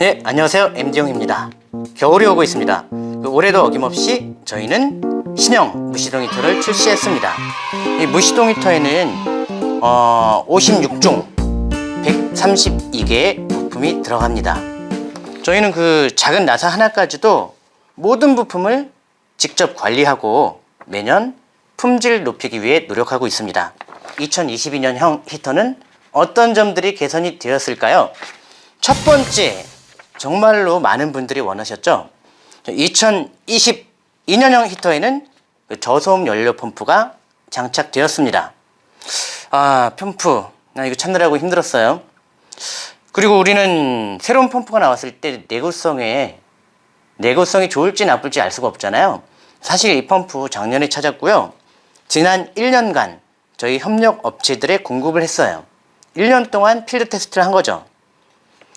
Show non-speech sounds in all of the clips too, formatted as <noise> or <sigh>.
네, 안녕하세요. MD용입니다. 겨울이 오고 있습니다. 그 올해도 어김없이 저희는 신형 무시동 히터를 출시했습니다. 이 무시동 히터에는 어, 56종 132개의 부품이 들어갑니다. 저희는 그 작은 나사 하나까지도 모든 부품을 직접 관리하고 매년 품질 높이기 위해 노력하고 있습니다. 2022년형 히터는 어떤 점들이 개선이 되었을까요? 첫 번째, 정말로 많은 분들이 원하셨죠? 2022년형 히터에는 그 저소음 연료 펌프가 장착되었습니다. 아, 펌프. 나 이거 찾느라고 힘들었어요. 그리고 우리는 새로운 펌프가 나왔을 때 내구성에 내구성이 좋을지 나쁠지 알 수가 없잖아요. 사실 이 펌프 작년에 찾았고요. 지난 1년간 저희 협력 업체들에 공급을 했어요. 1년 동안 필드 테스트를 한 거죠.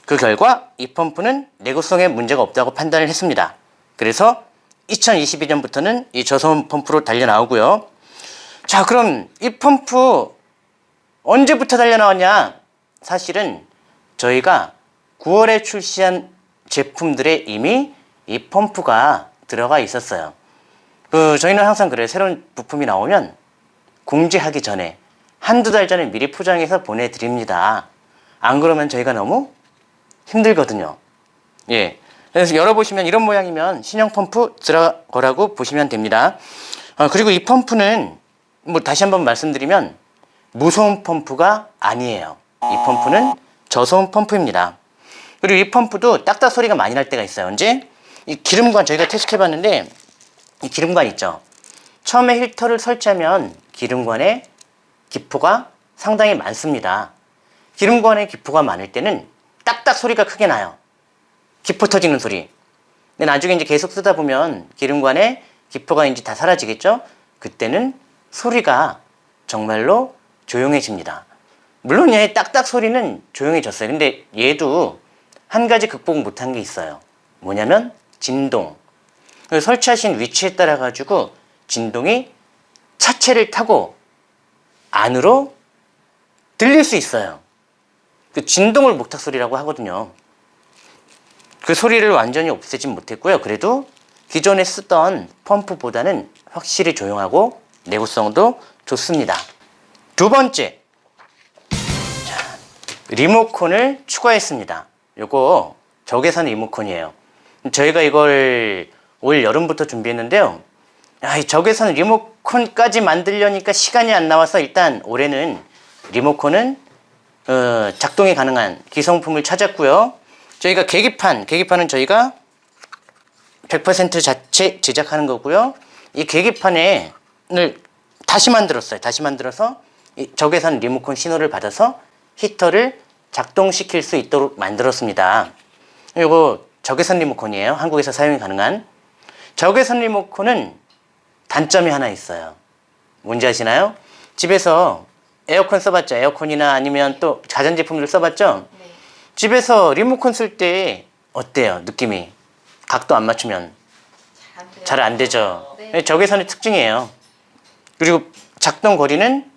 그 결과 이 펌프는 내구성에 문제가 없다고 판단을 했습니다. 그래서 2022년부터는 이 저소음 펌프로 달려 나오고요. 자, 그럼 이 펌프 언제부터 달려 나왔냐? 사실은 저희가 9월에 출시한 제품들에 이미 이 펌프가 들어가 있었어요. 그 저희는 항상 그래요. 새로운 부품이 나오면 공지하기 전에 한두 달 전에 미리 포장해서 보내드립니다. 안 그러면 저희가 너무 힘들거든요. 예. 그래서 열어보시면 이런 모양이면 신형 펌프 들어거라고 보시면 됩니다. 어, 그리고 이 펌프는 뭐 다시 한번 말씀드리면 무소음 펌프가 아니에요. 이 펌프는 저소음 펌프입니다. 그리고 이 펌프도 딱딱 소리가 많이 날 때가 있어요. 언제? 이 기름관 저희가 테스트 해봤는데 이 기름관 있죠. 처음에 힐터를 설치하면 기름관에 기포가 상당히 많습니다. 기름관에 기포가 많을 때는 딱딱 소리가 크게 나요. 기포 터지는 소리. 근데 나중에 이제 계속 쓰다 보면 기름관에 기포가 이제 다 사라지겠죠? 그때는 소리가 정말로 조용해집니다. 물론 얘 딱딱 소리는 조용해졌어요. 근데 얘도 한 가지 극복 못한 게 있어요. 뭐냐면 진동. 설치하신 위치에 따라 가지고 진동이 차체를 타고 안으로 들릴 수 있어요. 그 진동을 목탁 소리라고 하거든요. 그 소리를 완전히 없애진 못했고요. 그래도 기존에 쓰던 펌프보다는 확실히 조용하고 내구성도 좋습니다. 두 번째, 자, 리모컨을 추가했습니다. 요거 적외선 리모컨이에요. 저희가 이걸 올 여름부터 준비했는데요. 야, 이 적외선 리모컨까지 만들려니까 시간이 안 나와서 일단 올해는 리모컨은 어, 작동이 가능한 기성품을 찾았고요. 저희가 계기판, 계기판은 저희가 100% 자체 제작하는 거고요. 이 계기판을 다시 만들었어요. 다시 만들어서 이 적외선 리모컨 신호를 받아서 히터를 작동시킬 수 있도록 만들었습니다. 이거 적외선 리모컨이에요. 한국에서 사용이 가능한. 적외선 리모컨은 단점이 하나 있어요. 뭔지 아시나요? 집에서 에어컨 써봤죠? 에어컨이나 아니면 또 가전제품들 써봤죠? 네. 집에서 리모컨 쓸 때 어때요? 느낌이? 각도 안 맞추면 잘 안 되죠? 네. 적외선의 특징이에요. 그리고 작동 거리는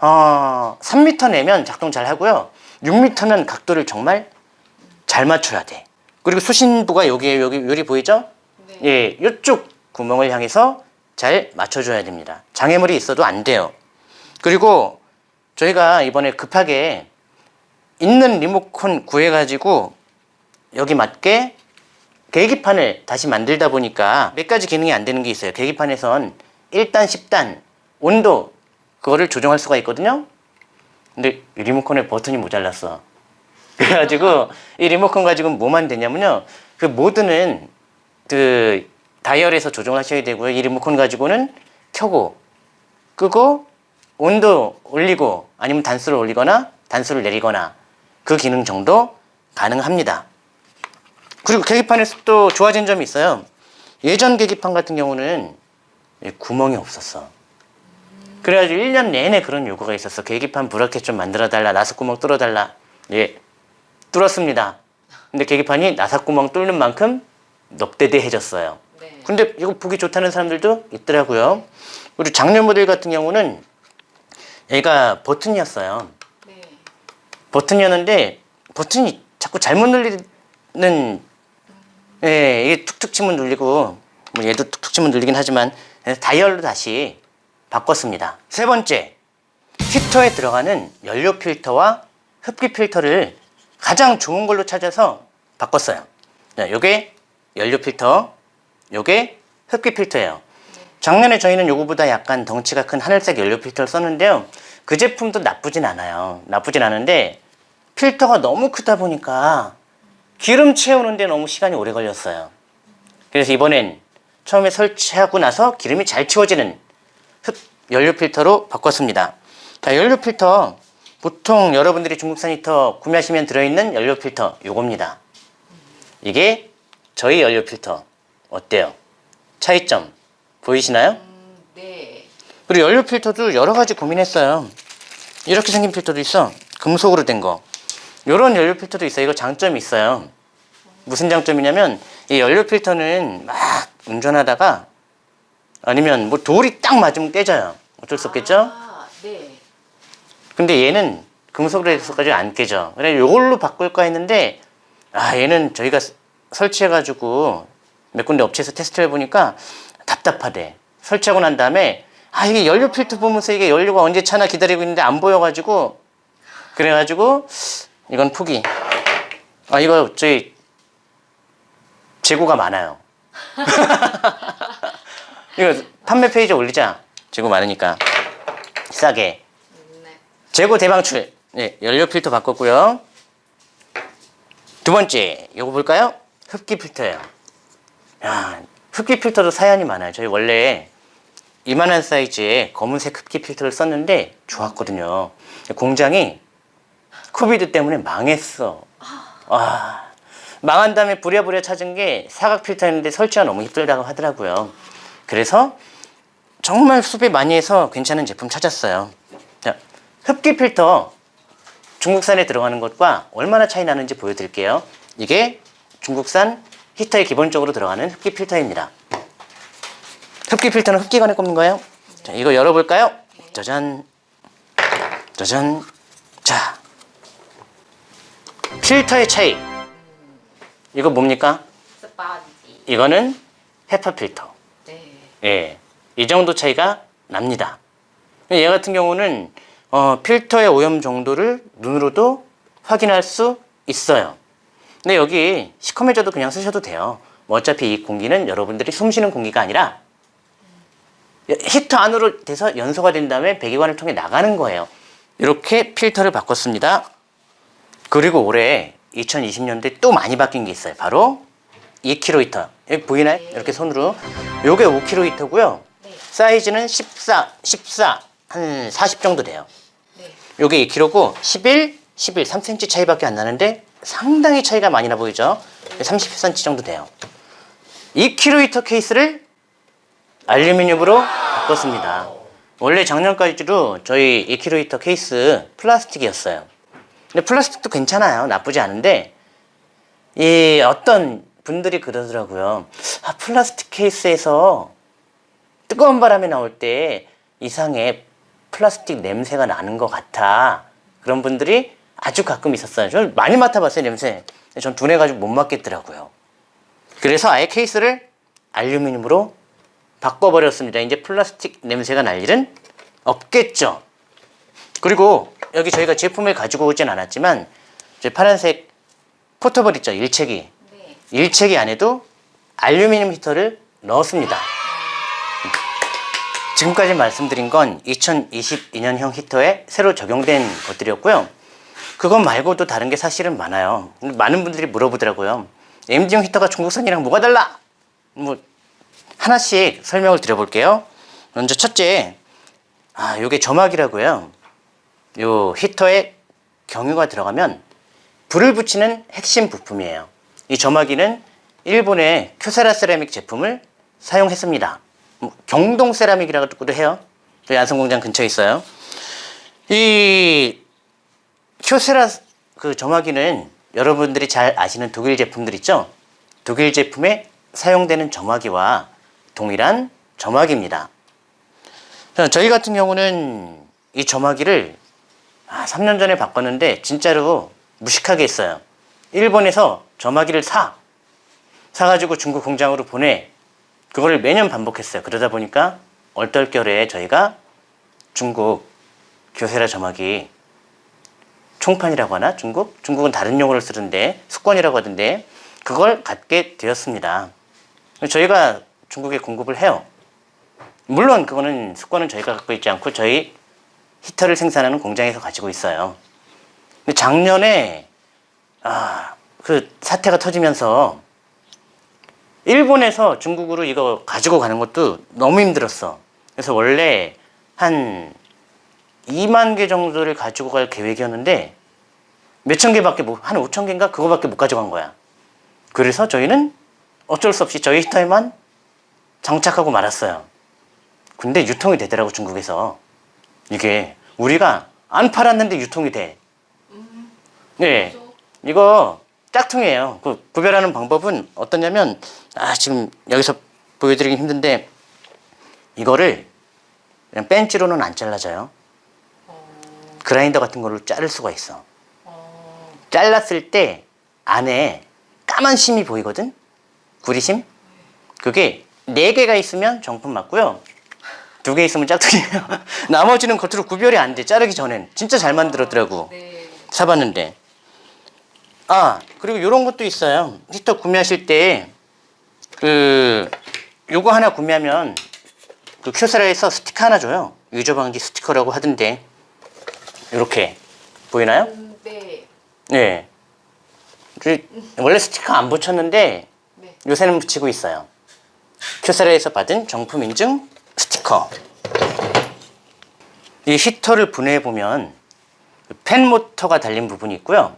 어, 3m 내면 작동 잘 하고요. 6m는 각도를 정말 잘 맞춰야 돼. 그리고 수신부가 여기에 여기 요리 보이죠? 네. 예, 이쪽 구멍을 향해서 잘 맞춰줘야 됩니다. 장애물이 있어도 안 돼요. 그리고 저희가 이번에 급하게 있는 리모컨 구해가지고 여기 맞게 계기판을 다시 만들다 보니까 몇 가지 기능이 안 되는 게 있어요. 계기판에선 1단, 10단 온도 그거를 조정할 수가 있거든요. 근데 이 리모컨에 버튼이 모자랐어. <laughs> 그래가지고 이 리모컨 가지고 뭐만 되냐면요. 그 모드는 그 다이얼에서 조정하셔야 되고요. 이 리모컨 가지고는 켜고 끄고 온도 올리고 아니면 단수를 올리거나 단수를 내리거나 그 기능 정도 가능합니다. 그리고 계기판에서 또 좋아진 점이 있어요. 예전 계기판 같은 경우는 구멍이 없었어. 그래가지고 1년 내내 그런 요구가 있었어. 계기판 브라켓 좀 만들어달라. 나사구멍 뚫어달라. 예, 뚫었습니다. 근데 계기판이 나사구멍 뚫는 만큼 넉대대해졌어요. 네. 근데 이거 보기 좋다는 사람들도 있더라고요. 그리고 작년 모델 같은 경우는 얘가 버튼이었어요. 네. 버튼이었는데 버튼이 자꾸 잘못 눌리 예, 이게 툭툭 치면 눌리고 뭐 얘도 툭툭 치면 눌리긴 하지만 다이얼로 다시 바꿨습니다. 세 번째, 히터에 들어가는 연료 필터와 흡기 필터를 가장 좋은 걸로 찾아서 바꿨어요. 자, 요게 연료 필터, 요게 흡기 필터예요. 작년에 저희는 요거보다 약간 덩치가 큰 하늘색 연료 필터를 썼는데요. 그 제품도 나쁘진 않아요. 나쁘진 않은데 필터가 너무 크다 보니까 기름 채우는데 너무 시간이 오래 걸렸어요. 그래서 이번엔 처음에 설치하고 나서 기름이 잘 채워지는 흡 연료 필터로 바꿨습니다. 자, 연료 필터 보통 여러분들이 중국산 히터 구매하시면 들어있는 연료 필터 요겁니다. 이게 저희 연료 필터 어때요? 차이점 보이시나요? 음, 네. 그리고 연료 필터도 여러 가지 고민했어요. 이렇게 생긴 필터도 있어. 금속으로 된 거. 이런 연료 필터도 있어요. 이거 장점이 있어요. 무슨 장점이냐면 이 연료 필터는 막 운전하다가 아니면 뭐 돌이 딱 맞으면 깨져요. 어쩔 수 없겠죠? 아, 네. 근데 얘는 금속으로 해서까지 안 깨져. 그래 이걸로 바꿀까 했는데 아 얘는 저희가 스- 설치해가지고 몇 군데 업체에서 테스트를 해보니까 답답하대. 설치하고 난 다음에 아 이게 연료 필터 보면서 이게 연료가 언제 차나 기다리고 있는데 안 보여가지고 그래가지고 이건 포기. 아 이거 저희 재고가 많아요. <laughs> 이거 판매 페이지에 올리자. 재고 많으니까 싸게. 네. 재고 대방출. 네, 연료 필터 바꿨고요. 두 번째, 요거 볼까요? 흡기 필터예요. 야, 흡기 필터도 사연이 많아요. 저희 원래 이만한 사이즈의 검은색 흡기 필터를 썼는데 좋았거든요. 공장이 COVID 때문에 망했어. 와, 망한 다음에 부랴부랴 찾은 게 사각 필터였는데 설치가 너무 힘들다고 하더라고요. 그래서 정말 수배 많이 해서 괜찮은 제품 찾았어요. 자, 흡기 필터 중국산에 들어가는 것과 얼마나 차이 나는지 보여드릴게요. 이게 중국산 히터에 기본적으로 들어가는 흡기 필터입니다. 흡기 필터는 흡기관에 꼽는 거예요. 자, 이거 열어볼까요? 짜잔, 짜잔. 자, 필터의 차이. 이거 뭡니까? 스펀지. 이거는 헤파 필터. 네. 예, 이 정도 차이가 납니다. 얘 같은 경우는 어, 필터의 오염 정도를 눈으로도 확인할 수 있어요. 근데 여기 시커매져도 그냥 쓰셔도 돼요. 뭐 어차피 이 공기는 여러분들이 숨쉬는 공기가 아니라 히터 안으로 돼서 연소가 된 다음에 배기관을 통해 나가는 거예요. 이렇게 필터를 바꿨습니다. 그리고 올해 2020년도에 또 많이 바뀐 게 있어요. 바로 2kg 히터. 여기 보이나요? 이렇게 손으로. 요게 5kg 히터고요. 네. 사이즈는 14, 14, 한 40 정도 돼요. 네. 요게 2kg고 11, 11, 3cm 차이밖에 안 나는데 상당히 차이가 많이 나 보이죠? 30cm 정도 돼요. 2kg 히터 케이스를 알루미늄으로 바꿨습니다. 원래 작년까지도 저희 2kg 히터 케이스 플라스틱이었어요. 근데 플라스틱도 괜찮아요. 나쁘지 않은데 이 어떤 분들이 그러더라고요. 아, 플라스틱 케이스에서 뜨거운 바람이 나올 때 이상의 플라스틱 냄새가 나는 것 같아. 그런 분들이 아주 가끔 있었어요. 저는 많이 맡아봤어요, 냄새. 전 둔해가지고 못 맡겠더라고요. 그래서 아예 케이스를 알루미늄으로 바꿔버렸습니다. 이제 플라스틱 냄새가 날 일은 없겠죠. 그리고 여기 저희가 제품을 가지고 오진 않았지만 저 파란색 포터블 있죠, 일체기. 네. 일체기 안에도 알루미늄 히터를 넣었습니다. 지금까지 말씀드린 건 2022년형 히터에 새로 적용된 것들이었고요. 그것 말고도 다른 게 사실은 많아요. 많은 분들이 물어보더라고요. MD형 히터가 중국산이랑 뭐가 달라? 뭐 하나씩 설명을 드려볼게요. 먼저 첫째, 아, 요게 점막이라고요. 요 히터에 경유가 들어가면 불을 붙이는 핵심 부품이에요. 이 점화기는 일본의 큐세라 세라믹 제품을 사용했습니다. 뭐 경동 세라믹이라고도 해요. 저희 안성공장 근처에 있어요. 이 큐세라 그 점화기는 여러분들이 잘 아시는 독일 제품들 있죠? 독일 제품에 사용되는 점화기와 동일한 점화기입니다. 자, 저희 같은 경우는 이 점화기를 아, 3년 전에 바꿨는데 진짜로 무식하게 했어요. 일본에서 점화기를 사 사가지고 중국 공장으로 보내 그거를 매년 반복했어요. 그러다 보니까 얼떨결에 저희가 중국 교세라 점화기 총판이라고 하나 중국? 중국은 다른 용어를 쓰는데 숙권이라고 하던데 그걸 갖게 되었습니다. 저희가 중국에 공급을 해요. 물론 그거는 숙권은 저희가 갖고 있지 않고 저희 히터를 생산하는 공장에서 가지고 있어요. 근데 작년에 아, 그 사태가 터지면서 일본에서 중국으로 이거 가지고 가는 것도 너무 힘들었어. 그래서 원래 한 2만 개 정도를 가지고 갈 계획이었는데 몇천 개밖에 못, 한 5천 개인가 그거밖에 못 가져간 거야. 그래서 저희는 어쩔 수 없이 저희 히터에만 장착하고 말았어요. 근데 유통이 되더라고 중국에서 이게 우리가 안 팔았는데 유통이 돼. 네, 이거 짝퉁이에요. 그 구별하는 방법은 어떠냐면 아 지금 여기서 보여드리기 힘든데 이거를 그냥 벤치로는 안 잘라져요. 그라인더 같은 걸로 자를 수가 있어. 잘랐을 때 안에 까만 심이 보이거든? 구리심? 그게 네 개가 있으면 정품 맞고요. 두 개 있으면 짝퉁이에요. <laughs> 나머지는 겉으로 구별이 안 돼. 자르기 전엔. 진짜 잘 만들었더라고. 네. 사봤는데. 아, 그리고 이런 것도 있어요. 히터 구매하실 때, 그, 요거 하나 구매하면, 그 큐세라에서 스티커 하나 줘요. 유저방지 스티커라고 하던데. 이렇게. 보이나요? 음, 네. 네. 그, 원래 스티커 안 붙였는데, 네. 요새는 붙이고 있어요. 큐세라에서 받은 정품 인증 스티커. 이 히터를 분해해 보면 팬 모터가 달린 부분이 있고요.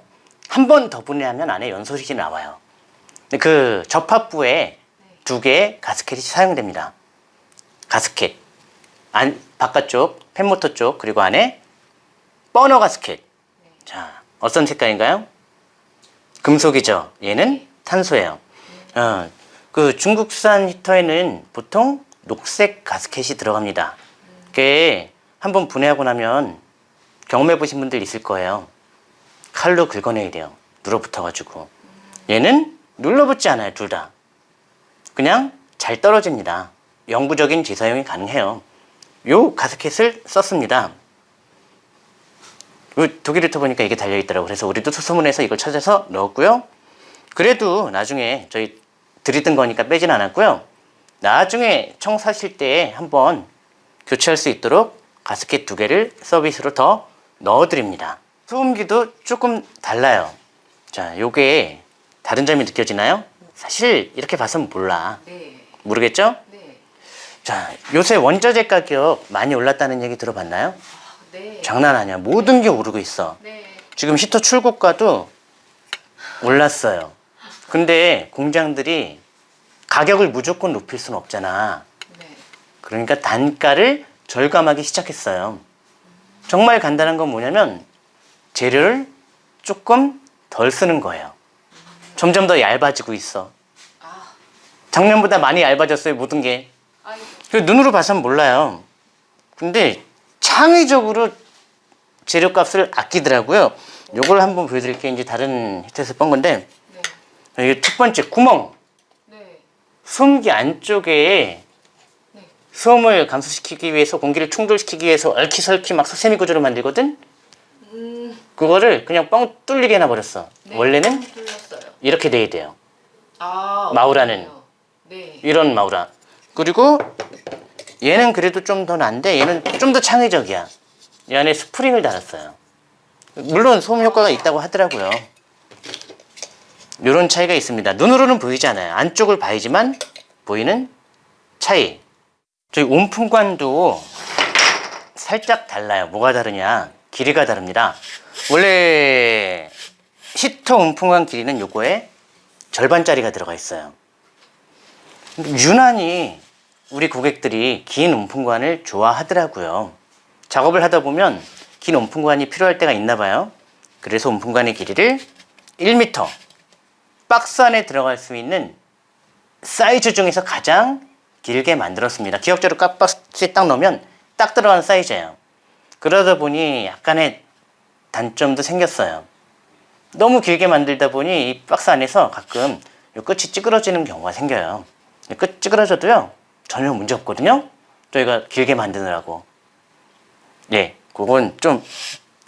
한 번 더 분해하면 안에 연소식이 나와요. 그 접합부에 두 개의 가스켓이 사용됩니다. 가스켓. 안, 바깥쪽, 팬 모터 쪽, 그리고 안에 버너 가스켓. 자, 어떤 색깔인가요? 금속이죠. 얘는 탄소예요. 어, 그 중국산 히터에는 보통 녹색 가스켓이 들어갑니다. 그게 한번 분해하고 나면 경험해 보신 분들 있을 거예요. 칼로 긁어내야 돼요. 눌어붙어가지고. 얘는 눌러붙지 않아요, 둘 다. 그냥 잘 떨어집니다. 영구적인 재사용이 가능해요. 요 가스켓을 썼습니다. 그 독일히터 보니까 이게 달려있더라고. 그래서 우리도 소소문해서 이걸 찾아서 넣었고요. 그래도 나중에 저희 드리던 거니까 빼진 않았고요. 나중에 청 사실 때 한번 교체할 수 있도록 가스켓 두 개를 서비스로 더 넣어 드립니다. 소음기도 조금 달라요. 자, 요게 다른 점이 느껴지나요? 사실 이렇게 봐서는 몰라. 네. 모르겠죠? 네. 자, 요새 원자재 가격 많이 올랐다는 얘기 들어봤나요? 네. 장난 아니야. 모든 게 오르고 있어. 네. 지금 히터 출고가도 올랐어요. 근데 공장들이 가격을 무조건 높일 수는 없잖아. 네. 그러니까 단가를 절감하기 시작했어요. 정말 간단한 건 뭐냐면 재료를 조금 덜 쓰는 거예요. 점점 더 얇아지고 있어. 아, 작년보다 많이 얇아졌어요, 모든 게. 눈으로 봐서는 몰라요. 근데 창의적으로 재료값을 아끼더라고요. 요걸 한번 보여드릴게요. 이제 다른 히트에서 본 건데 네. 이게 첫 번째 구멍. 네. 소음기 안쪽에 네. 소음을 감소시키기 위해서 공기를 충돌시키기 위해서 얼키설키 막 세미 구조로 만들거든. 음, 그거를 그냥 뻥 뚫리게 해놔버렸어. 네. 원래는. 이렇게 돼야 돼요. 아, 마우라는. 네. 이런 마우라. 그리고 얘는 그래도 좀 더 난데 얘는 좀 더 창의적이야. 이 안에 스프링을 달았어요. 물론 소음 효과가 있다고 하더라고요. 이런 차이가 있습니다. 눈으로는 보이지 않아요. 안쪽을 봐야지만 보이는 차이. 저희 온풍관도 살짝 달라요. 뭐가 다르냐? 길이가 다릅니다. 원래 히터 온풍관 길이는 요거에 절반짜리가 들어가 있어요. 유난히 우리 고객들이 긴 온풍관을 좋아하더라고요. 작업을 하다 보면 긴 온풍관이 필요할 때가 있나 봐요. 그래서 온풍관의 길이를 1m 박스 안에 들어갈 수 있는 사이즈 중에서 가장 길게 만들었습니다. 기억자로 깍박스에 딱 넣으면 딱 들어가는 사이즈예요. 그러다 보니 약간의 단점도 생겼어요. 너무 길게 만들다 보니 이 박스 안에서 가끔 이 끝이 찌그러지는 경우가 생겨요. 이끝 찌그러져도요 전혀 문제 없거든요. 저희가 길게 만드느라고. 예, 그건 좀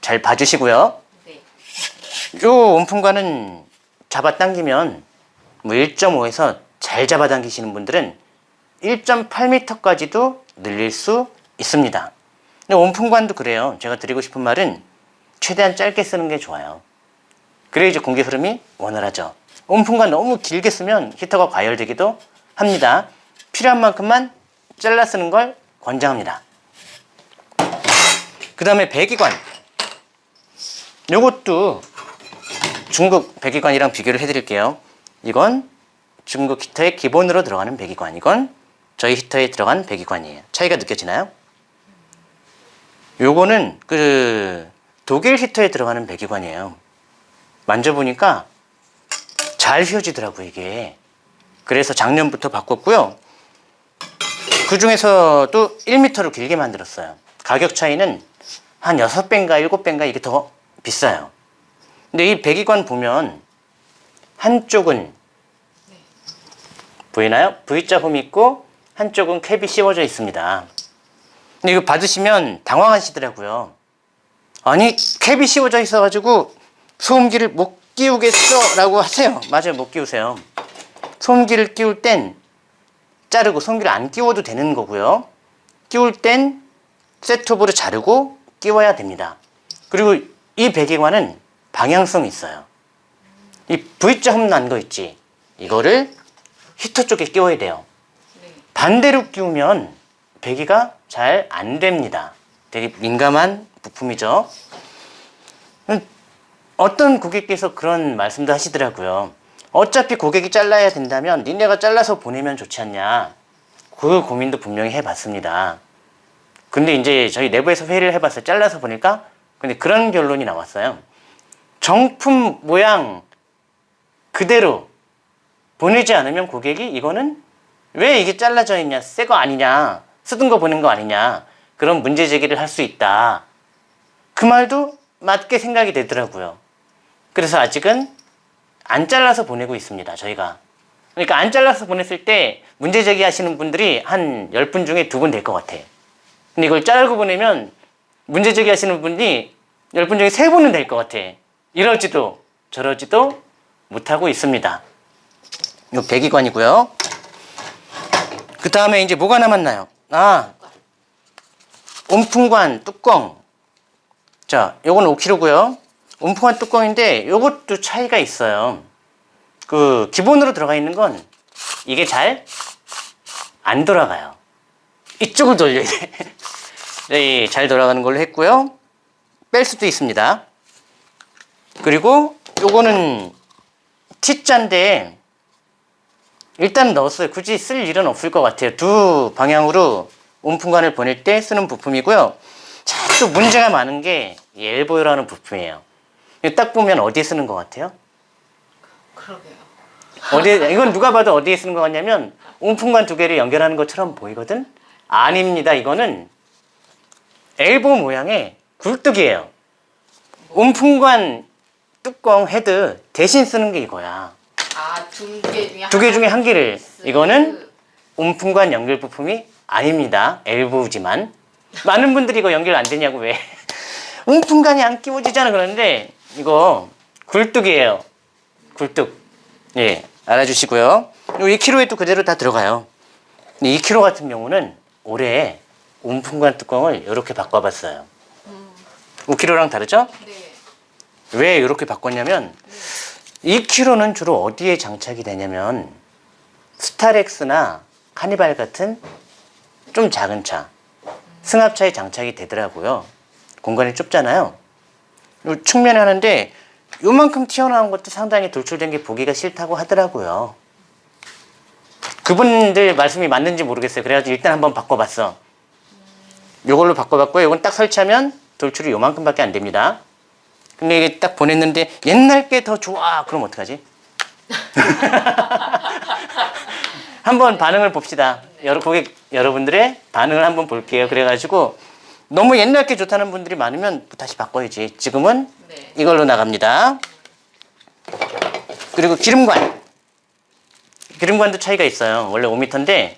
잘 봐주시고요. 네. 요 원품관은 잡아당기면 뭐 1.5에서 잘 잡아당기시는 분들은 1.8m까지도 늘릴 수 있습니다. 근데 원품관도 그래요. 제가 드리고 싶은 말은 최대한 짧게 쓰는 게 좋아요. 그래야 이제 공기 흐름이 원활하죠. 원품관 너무 길게 쓰면 히터가 과열되기도 합니다. 필요한 만큼만 잘라 쓰는 걸 권장합니다. 그 다음에 배기관. 요것도 중국 배기관이랑 비교를 해드릴게요. 이건 중국 히터의 기본으로 들어가는 배기관. 이건 저희 히터에 들어간 배기관이에요. 차이가 느껴지나요? 요거는 그 독일 히터에 들어가는 배기관이에요. 만져보니까 잘 휘어지더라고요, 이게. 그래서 작년부터 바꿨고요. 그 중에서도 1m로 길게 만들었어요. 가격 차이는 한 6배인가 7배인가 이게 더 비싸요. 근데 이 배기관 보면 한쪽은 보이나요? V자 홈이 있고 한쪽은 캡이 씌워져 있습니다. 근데 이거 받으시면 당황하시더라고요. 아니 캡이 씌워져 있어 가지고 소음기를 못 끼우겠어 라고 하세요. 맞아요 못 끼우세요. 소음기를 끼울 땐 자르고 소음기를 안 끼워도 되는 거고요. 끼울 땐 셋톱으로 자르고 끼워야 됩니다. 그리고 이 배기관은 방향성이 있어요. 이 V자 홈난 거 있지? 이거를 히터 쪽에 끼워야 돼요. 네. 반대로 끼우면 배기가 잘 안 됩니다. 되게 민감한 부품이죠. 음, 어떤 고객께서 그런 말씀도 하시더라고요. 어차피 고객이 잘라야 된다면 니네가 잘라서 보내면 좋지 않냐. 그 고민도 분명히 해봤습니다. 근데 이제 저희 내부에서 회의를 해봤어요. 잘라서 보니까 근데 그런 결론이 나왔어요. 정품 모양 그대로 보내지 않으면 고객이 이거는 왜 이게 잘라져 있냐, 새 거 아니냐, 쓰던 거 보낸 거 아니냐, 그런 문제 제기를 할 수 있다. 그 말도 맞게 생각이 되더라고요. 그래서 아직은 안 잘라서 보내고 있습니다, 저희가. 그러니까 안 잘라서 보냈을 때 문제 제기하시는 분들이 한 10분 중에 두분될 것 같아. 근데 이걸 자르고 보내면 문제 제기하시는 분이 10분 중에 세 분은 될 것 같아. 이러지도 저러지도 못하고 있습니다. 요 배기관이고요. 그 다음에 이제 뭐가 남았나요? 아, 온풍관 뚜껑. 자, 요건 5kg고요. 온풍관 뚜껑인데 요것도 차이가 있어요. 그 기본으로 들어가 있는 건 이게 잘 안 돌아가요. 이쪽을 돌려야 돼. <laughs> 네, 잘 돌아가는 걸로 했고요. 뺄 수도 있습니다. 그리고 요거는 T자인데 일단 넣었어요. 굳이 쓸 일은 없을 것 같아요. 두 방향으로 온풍관을 보낼 때 쓰는 부품이고요. 자, 또 문제가 많은 게 이 엘보요라는 부품이에요. 딱 보면 어디에 쓰는 것 같아요? 그러게요. 어디 이건 누가 봐도 어디에 쓰는 것 같냐면 온풍관 두 개를 연결하는 것처럼 보이거든. 아닙니다. 이거는 엘보 모양의 굴뚝이에요. 온풍관 뚜껑 헤드 대신 쓰는 게 이거야. 아, 두 개 중에 두 개 중에 한 개를 쓰- 이거는 온풍관 연결 부품이 아닙니다. 엘보지만 많은 분들이 이거 연결 안 되냐고 왜 <laughs> 온풍관이 안 끼워지잖아 그러는데 이거 굴뚝이에요. 굴뚝. 예, 알아주시고요. 요 2kg에 또 그대로 다 들어가요. 근데 2kg 같은 경우는 올해 온풍관 뚜껑을 이렇게 바꿔봤어요. 5kg랑 다르죠? 네. 왜 이렇게 바꿨냐면 2kg는 주로 어디에 장착이 되냐면 스타렉스나 카니발 같은 좀 작은 차 승합차에 장착이 되더라고요 공간이 좁잖아요 요 측면에 하는데 요만큼 튀어나온 것도 상당히 돌출된 게 보기가 싫다고 하더라고요 그분들 말씀이 맞는지 모르겠어요 그래가지고 일단 한번 바꿔봤어 요걸로 바꿔봤고요 요건 딱 설치하면 돌출이 요만큼밖에 안 됩니다 근데 이게 딱 보냈는데 옛날 게 더 좋아. 그럼 어떡하지? <laughs> 한번 반응을 봅시다. 여러 고객 여러분들의 반응을 한번 볼게요. 그래가지고 너무 옛날 게 좋다는 분들이 많으면 다시 바꿔야지. 지금은 네. 이걸로 나갑니다. 그리고 기름관. 기름관도 차이가 있어요. 원래 5m인데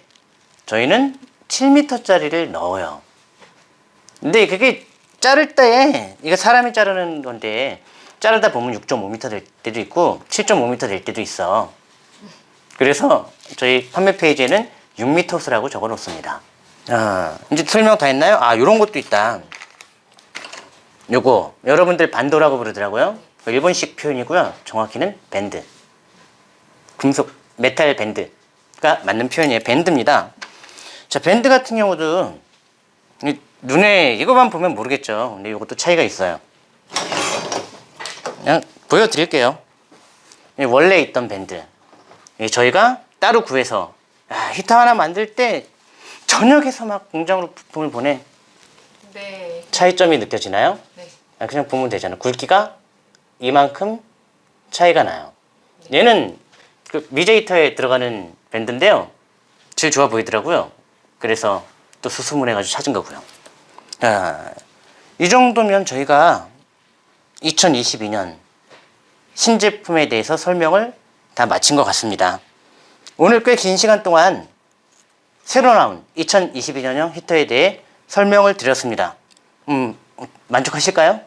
저희는 7m짜리를 넣어요. 근데 그게 자를 때 이거 사람이 자르는 건데 자르다 보면 6.5m 될 때도 있고 7.5m 될 때도 있어. 그래서 저희 판매 페이지에는 6m 호스라고 적어 놓습니다. 아, 이제 설명 다 했나요? 아, 요런 것도 있다. 요거 여러분들 반도라고 부르더라고요. 그 일본식 표현이고요. 정확히는 밴드. 금속 메탈 밴드가 맞는 표현이에요. 밴드입니다. 자, 밴드 같은 경우도 이 눈에 이거만 보면 모르겠죠. 근데 이것도 차이가 있어요. 그냥 보여드릴게요. 이 원래 있던 밴드. 이 저희가 따로 구해서 아, 히터 하나 만들 때 저녁에서 막 공장으로 부품을 보내 네. 차이점이 느껴지나요? 네. 아, 그냥 보면 되잖아. 굵기가 이만큼 차이가 나요. 얘는 그 미제이터에 들어가는 밴드인데요. 제일 좋아 보이더라고요. 그래서 또 수소문해 가지고 찾은 거고요. 아, 이 정도면 저희가 2022년 신제품에 대해서 설명을 다 마친 것 같습니다. 오늘 꽤 긴 시간 동안 새로 나온 2022년형 히터에 대해 설명을 드렸습니다. 음, 만족하실까요?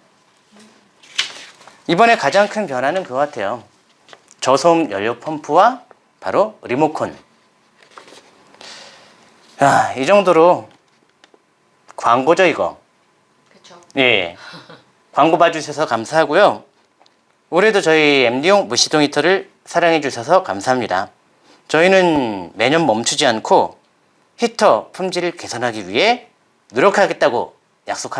이번에 가장 큰 변화는 그거 같아요. 저소음 연료 펌프와 바로 리모컨. 아, 이 정도로 광고죠, 이거. 그쵸. 예. 광고 봐주셔서 감사하고요. 올해도 저희 MD용 무시동 히터를 사랑해 주셔서 감사합니다. 저희는 매년 멈추지 않고 히터 품질을 개선하기 위해 노력하겠다고 약속합니다.